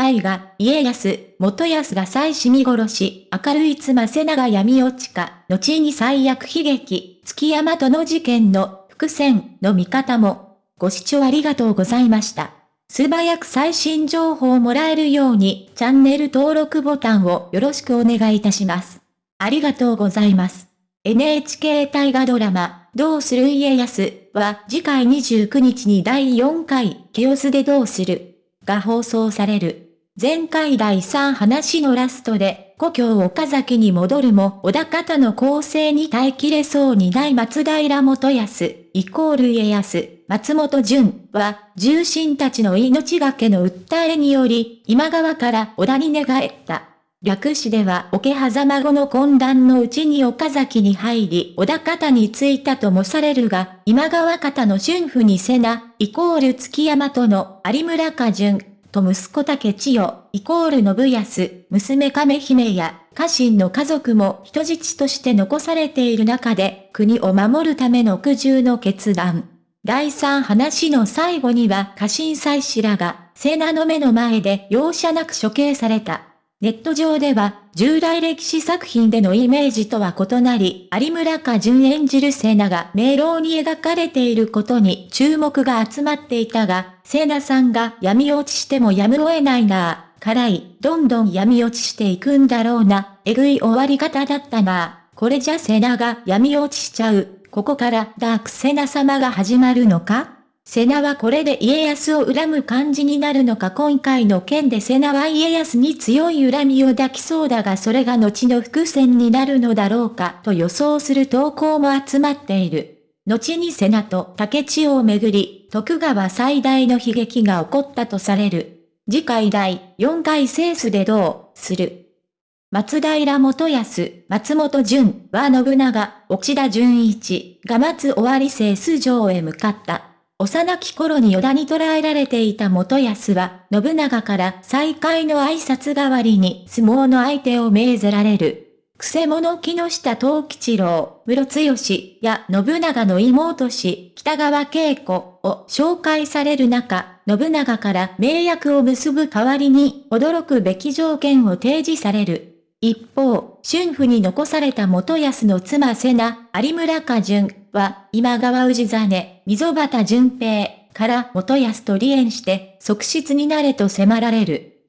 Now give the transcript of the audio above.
大河、家康、元康が妻子見殺し、明るい妻瀬長闇落ちか、後に最悪悲劇、月山との事件の伏線の見方も。ご視聴ありがとうございました。素早く最新情報をもらえるように、チャンネル登録ボタンをよろしくお願いいたします。ありがとうございます。NHK 大河ドラマ、どうする家康は次回29日に第4回、ケオスでどうするが放送される。前回第3話のラストで、故郷岡崎に戻るも、小田方の構成に耐えきれそうにない松平元康、イコール家康、松本潤は、重臣たちの命がけの訴えにより、今川から小田に寝返った。略詞では桶狭間後の混乱のうちに岡崎に入り、小田方に着いたともされるが、今川方の春夫に瀬名、イコール月山との有村家順、と息子竹千代、イコール信康、娘亀姫や、家臣の家族も人質として残されている中で、国を守るための苦渋の決断。第三話の最後には家臣祭司らが、聖名の目の前で容赦なく処刑された。ネット上では、従来歴史作品でのイメージとは異なり、有村家淳演じるセナが迷路に描かれていることに注目が集まっていたが、セナさんが闇落ちしてもやむを得ないなぁ、辛い、どんどん闇落ちしていくんだろうな、えぐい終わり方だったな。ぁ、これじゃセナが闇落ちしちゃう、ここからダークセナ様が始まるのか？瀬名はこれで家康を恨む感じになるのか今回の件で瀬名は家康に強い恨みを抱きそうだがそれが後の伏線になるのだろうかと予想する投稿も集まっている。後に瀬名と竹千代をめぐり、徳川最大の悲劇が起こったとされる。次回第4回セースでどうする松平元康、松本潤は信長、内田純一が待つ終わりセース城へ向かった。幼き頃に依田に捕らえられていた元康は、信長から再会の挨拶代わりに相撲の相手を命ぜられる。くせ者木下東吉郎、室強や信長の妹氏、北川景子を紹介される中、信長から名約を結ぶ代わりに驚くべき条件を提示される。一方、春府に残された元康の妻瀬名、有村家順は、今川氏真、溝端淳平から元康と離縁して、側室になれと迫られる。